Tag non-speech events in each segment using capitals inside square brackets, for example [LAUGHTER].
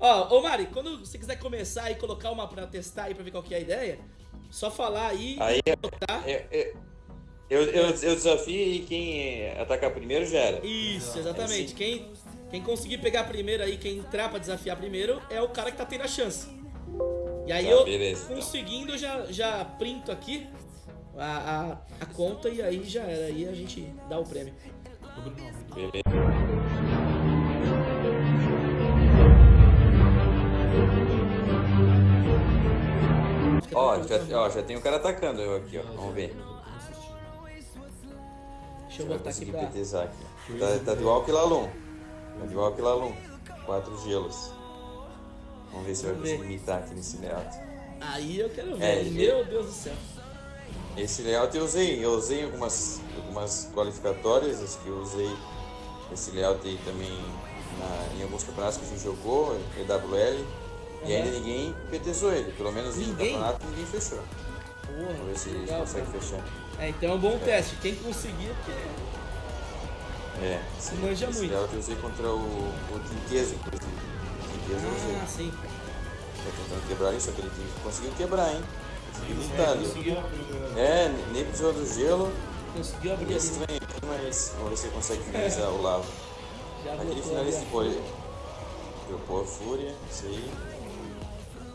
Ó, ô Mari, quando você quiser começar e colocar uma pra testar aí pra ver qual que é a ideia, só falar aí, Aí e botar. é- é- eu, eu, eu desafio e quem atacar primeiro já era. Isso, exatamente. É Quem, quem conseguir pegar primeiro aí, quem entrar pra desafiar primeiro, é o cara que tá tendo a chance. E aí Tá, eu, beleza, então. conseguindo, eu já, já printo aqui a, a, a conta e aí já era. Aí a gente dá o prêmio. Beleza. Ó, já, ó, já tem o cara atacando eu aqui, ó. Vamos ver. Deixa eu Vai botar aqui conseguir pra. PTzar aqui. Tá, tá de igual que Lalum. Tá de igual que Lalum. Quatro gelos. Vamos ver se vai Vamos ver. conseguir imitar aqui nesse layout. Aí eu quero ver. É, Meu Deus do céu. Esse layout eu usei, eu usei algumas, algumas qualificatórias, acho que eu usei esse layout aí também na- em alguns campeonatos que a gente jogou, EWL, e ainda ninguém PTzou ele, pelo menos em Ninguém? campeonato ninguém fechou. Porra, Vamos ver se que eles conseguem fechar. É, então é um bom teste. Quem conseguir, porque É, esse, Manja esse muito. layout eu usei contra o, o Tinqueza, inclusive. O Tinqueza eu usei. Ah, sim. Tá tentando quebrar isso, aquele time conseguiu quebrar, hein? Conseguiu É, lutar ali. conseguiu. É, nem precisou do gelo. Conseguiu É abrir ali. né? estranho mas vamos ver se ele consegue [LAUGHS] finalizar o lava. Já Aquele botou finalista ali, de pole. Dropou a fúria, isso aí.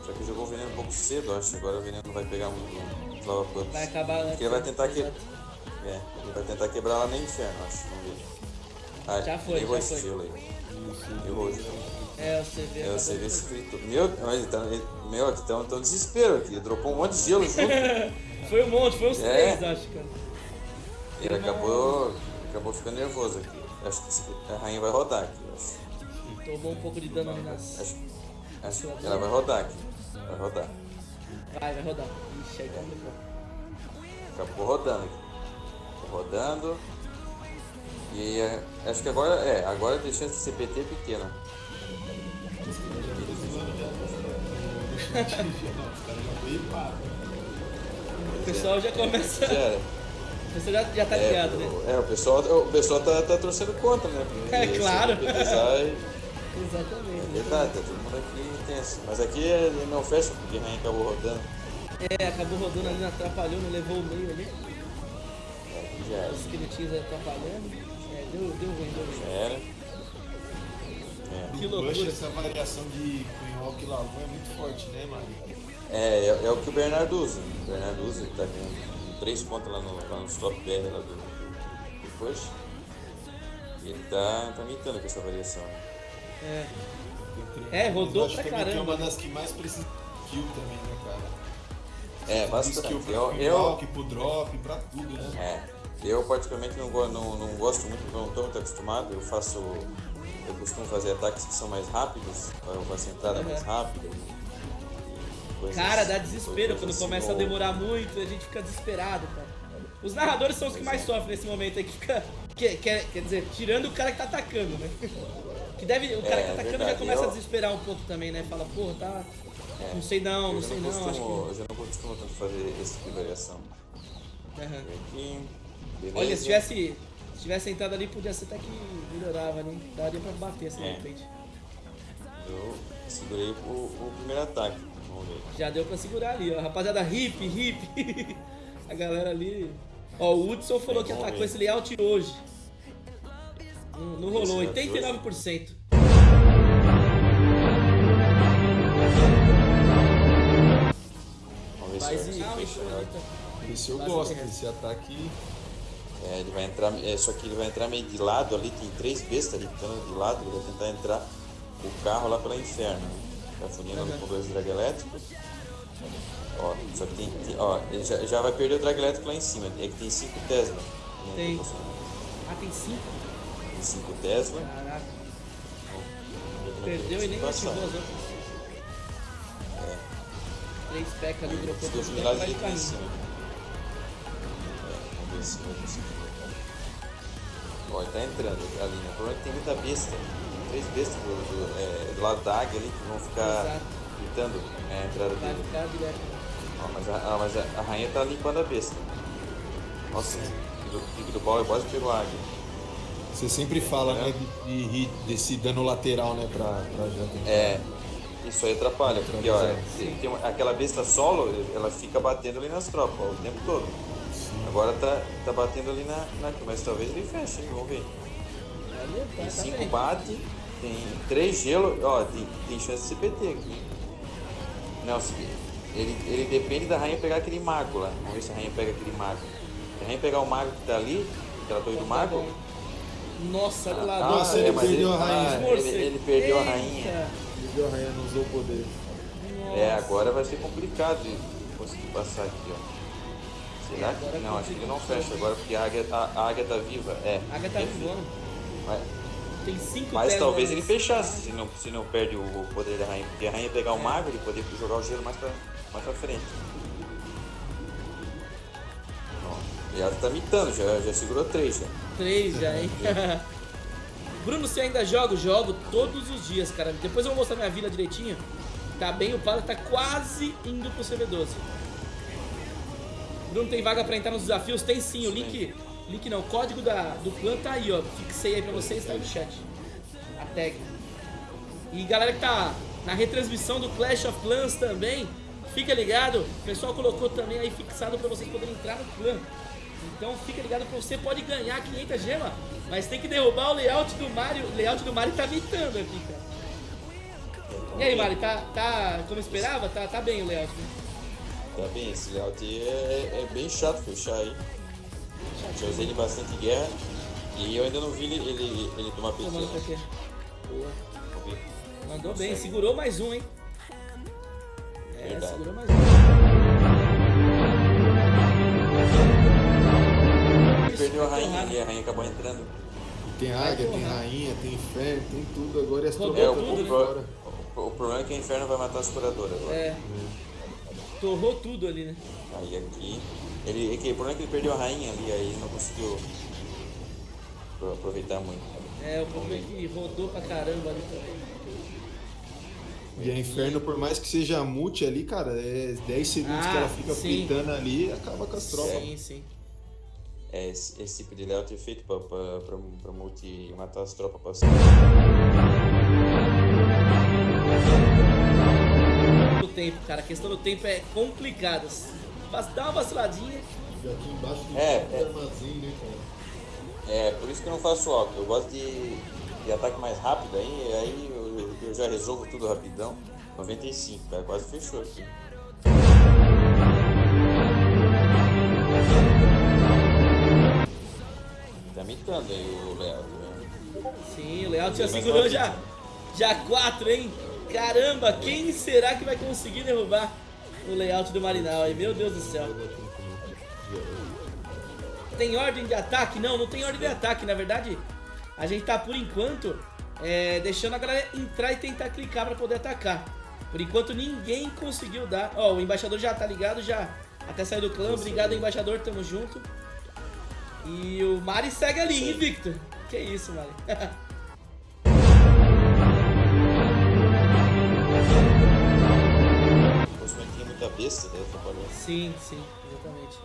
Só que jogou o veneno um pouco cedo, acho. Agora o veneno não vai pegar muito. Vai acabar antes. Porque ele vai tentar que... É, ele vai tentar quebrar lá no inferno, acho. Vamos ver. Ah, Já foi, errou já esse foi. gelo aí. Errou o gelo. É, você vê. É, de- esse frito. Meu, mas ele tá, ele, meu, ele tá um tá um desespero aqui. Ele dropou um monte de gelo junto. [LAUGHS] Foi um monte, foi uns É. três, acho, cara. Ele acabou, acabou ficando nervoso aqui. Acho que a rainha vai rodar aqui. Acho, Tomou um pouco de dano ali nas. acho, acho que ela vai rodar aqui. Vai rodar. Vai, vai rodar. Ixi, aí complicou. Acabou rodando rodando. E é, acho que agora é, agora tem chance de CPT pequena. O pessoal já começa. Era. O pessoal já, já tá É, ligado, né? o- é, o pessoal, o pessoal tá, tá torcendo contra, né? Porque É, claro. CPTzar é Exatamente. verdade, tá todo mundo aqui tenso. Mas aqui ele não fecha porque a rainha acabou rodando. É, acabou rodando ali, atrapalhou, não levou o meio ali. É, aqui já era. Os esqueletinhos atrapalhando. É, deu, deu ruim, deu ruim. Já era. É. Que loucura. Bush, essa variação de Cunhal e Lavon é muito forte, né, mano? É, é, é o que o Bernardo usa. O Bernardo usa, ele tá com três pontos lá no, lá no stop BR lá do, do push. E ele tá, tá imitando com essa variação. É. É, rodou pra também que é caramba. uma das que mais precisa de skill também, né, cara? É, De bastante. skill Eu, Cunhal, eu, pro drop, pra tudo, né? é, eu particularmente não, não, não gosto muito, não estou muito acostumado. Eu faço. Eu costumo fazer ataques que são mais rápidos, eu faço entrada mais Uhum. rápida. e coisas- Cara, dá desespero coisas quando assim, começa a ou- demorar muito, a gente fica desesperado, cara. Os narradores são os que mais sofrem nesse momento aí, que fica. Que, quer, quer dizer, tirando o cara que tá atacando, né? Que deve. O cara É, que tá atacando verdade. já começa Eu- a desesperar um pouco também, né? Fala, porra, tá. Não sei não, não sei não, não, acho costumo, que. eu já não costumo tanto fazer esse tipo de variação. Aham. Aqui. Olha, se tivesse. Se tivesse entrado ali, podia ser até que melhorava, né? Daria pra bater assim de É. repente. Eu segurei o, o primeiro ataque. Vamos ver. Já deu pra segurar ali, ó. Rapaziada, hip, hip. [LAUGHS] a galera ali. Ó, o Hudson falou É, que atacou ver. esse layout hoje. Hum, não, rolou, 89%. Mas e, ah, esse eu gosto, é. esse ataque. É, ele vai entrar, é, só que ele vai entrar meio de lado ali, tem três bestas ali de lado, ele vai tentar entrar o carro lá pela inferno. Tá fundindo uhum. com dois drag elétricos. Ó, só que tem, tem, ó, ele já, já vai perder o drag elétrico lá em cima, é que tem cinco Tesla. Tem. Ah, tem cinco? 25 Tesla. Caraca. Perdeu e nem passar. as outras. É. 3 PEC ali, dropou do tempo atrás de carrinho. É, vamos ver se eu consigo Ó, ele tá entrando ali, né? O problema é que tem muita besta. Tem três bestas do, do, é, do lado da águia ali que vão ficar Exato. gritando né, a entrada dele. Ó, mas a, ah, mas a, rainha tá limpando a besta. Nossa, o pique do pau é quase pegou a águia. Você sempre fala, né, de, de desse dano lateral, né, pra, pra janta. É, Isso aí atrapalha, porque ó, Atrapalha. tem- uma- aquela besta solo, ela fica batendo ali nas tropas ó, o tempo todo. Agora tá, tá batendo ali na, na. Mas talvez ele feche, hein? Vamos ver. Olha, Tem tá, tá 5 bem. bate, tem 3 gelo, ó, tem, tem chance de CPT aqui. Não, ele, ele depende da rainha pegar aquele mago lá. Vamos ver se a rainha pega aquele mago. Se a rainha pegar o mago que tá ali, aquela torre do Tá mago. Nossa, olha lá. Ah, Nossa, dois. ele mas perdeu a rainha. ah, Esforço. ele, ele perdeu a rainha. Perdeu a rainha, não usou o poder. É, Nossa. agora vai ser complicado de conseguir passar aqui, ó. Será que. Agora Não, acho que ele não fecha agora porque a águia, a, a águia tá viva. É. A águia tá voando. Mas, Tem cinco mas talvez ele fechasse se não, se não perde o, o poder da rainha. Porque a rainha pegar o mago, ele poder jogar o gelo mais pra, mais pra frente. E ela tá mitando, já, já segurou três já. Três já, hein? [LAUGHS] Bruno, você ainda joga? Jogo todos os dias, cara. Depois eu vou mostrar minha vila direitinho. Tá bem upado, tá quase indo pro CV12. Bruno, tem vaga pra entrar nos desafios? Tem sim, o link... Link não, o código da, do clã tá aí, ó. Fixei aí pra vocês, tá aí no chat. A tag. E galera que tá na retransmissão do Clash of Clans também, fica ligado. O pessoal colocou também aí fixado pra vocês poderem entrar no clã. Então fica ligado que você pode ganhar 500 gemas, mas tem que derrubar o layout do Mario. O layout do Mario tá mitando aqui, cara. E aí, Mario, tá, tá como esperava? Tá, tá bem o layout, né? Tá bem, esse layout aí é, é bem chato fechar aí. Já usei ele bastante guerra. E eu ainda não vi ele, ele, ele tomar PT. Tomando quê? Boa. Mandou bem, segurou mais um, hein? É, Verdade. segurou mais um. Ele perdeu a rainha e a rainha acabou entrando. Tem águia, tem rainha, tem inferno, tem tudo agora e as É, o, tropas tudo, vão né? pro- embora. o- o problema é que o inferno vai matar as curadoras agora. É. Torrou tudo ali, né? Aí aqui. Ele, é que, o problema é que ele perdeu a rainha ali, aí ele não conseguiu pro- aproveitar muito. É, o problema é que rodou pra caramba ali também. E a inferno, por mais que seja multi ali, cara, é 10 segundos Ah, que ela fica sim. fritando ali e acaba com as tropas. Sim, sim. É, esse, esse tipo de layout é feito pra multi matar as tropas passando. O tempo, cara, a questão do tempo é complicada. Mas dá uma vaciladinha. E aqui embaixo tem É, um é. armazém, né, cara? É, por isso que eu não faço alto. Eu gosto de, de ataque mais rápido, aí, aí eu, eu já resolvo tudo rapidão. 95, cara, quase fechou aqui. Mitando aí o Léo. Sim, o layout já segurou já. Já quatro, hein? Caramba, quem será que vai conseguir derrubar o layout do Marinal aí? Meu Deus do céu. Tem ordem de ataque? Não, não tem ordem de ataque. Na verdade, a gente tá por enquanto é, deixando a galera entrar e tentar clicar pra poder atacar. Por enquanto ninguém conseguiu dar. Ó, o embaixador já tá ligado, já até saiu do clã. Obrigado, embaixador, tamo junto. E o Mari segue ali, invicto. Que isso, Mari. [LAUGHS] Muita besta, né? Atrapalhou. Sim, sim, exatamente.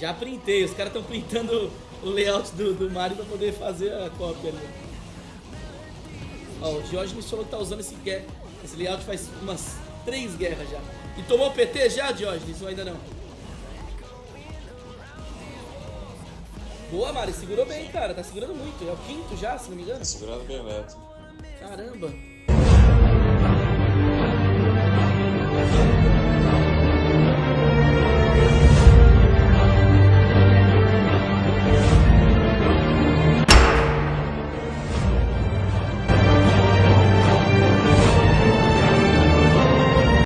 Já printei, os caras estão printando o layout do, do Mario pra poder fazer a cópia ali. Ó, o Diógenes falou que tá usando esse, esse layout faz umas três guerras já. E tomou PT já, Diógenes, ou ainda não? Boa, Mari, segurou bem, cara. Tá segurando muito. É o quinto já, se não me engano. Segurando bem Neto. Caramba.